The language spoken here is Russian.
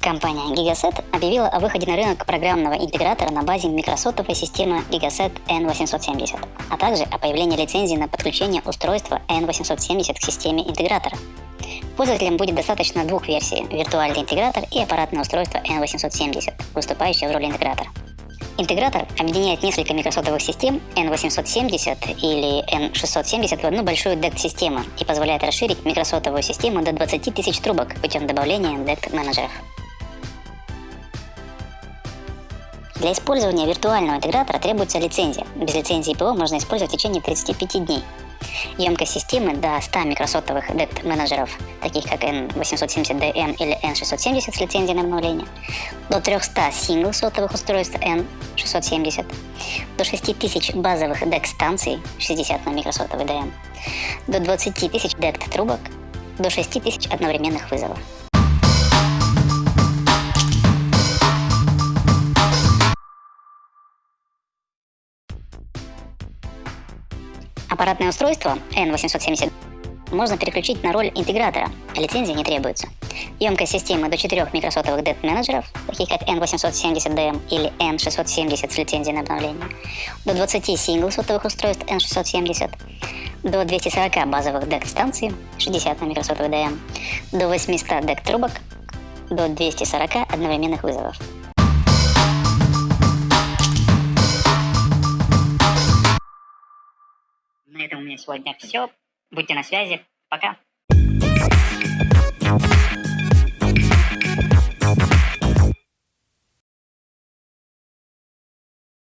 Компания Gigaset объявила о выходе на рынок программного интегратора на базе микросотовой системы Gigaset N870, а также о появлении лицензии на подключение устройства N870 к системе интегратора. Пользователям будет достаточно двух версий – виртуальный интегратор и аппаратное устройство N870, выступающее в роли интегратора. Интегратор объединяет несколько микросотовых систем N870 или N670 в одну большую DECT-систему и позволяет расширить микросотовую систему до 20 тысяч трубок путем добавления DECT-менеджеров. Для использования виртуального интегратора требуется лицензия. Без лицензии ПО можно использовать в течение 35 дней. Емкость системы до 100 микросотовых DECT менеджеров, таких как N870DM или N670 с лицензией на обновление, до 300 сингл-сотовых устройств N670, до 6000 базовых DECT станций 60 на микросотовый DM, до 20 тысяч DECT трубок, до 6000 одновременных вызовов. Аппаратное устройство N870 можно переключить на роль интегратора, а лицензии не требуется. Емкость системы до 4 микросотовых DET менеджеров, таких как N870DM или N670 с лицензией на обновление, до 20 сингл-сотовых устройств N670, до 240 базовых DEC станций, 60 на микросотовый DM, до 800 DEC трубок, до 240 одновременных вызовов. сегодня все. Будьте на связи. Пока.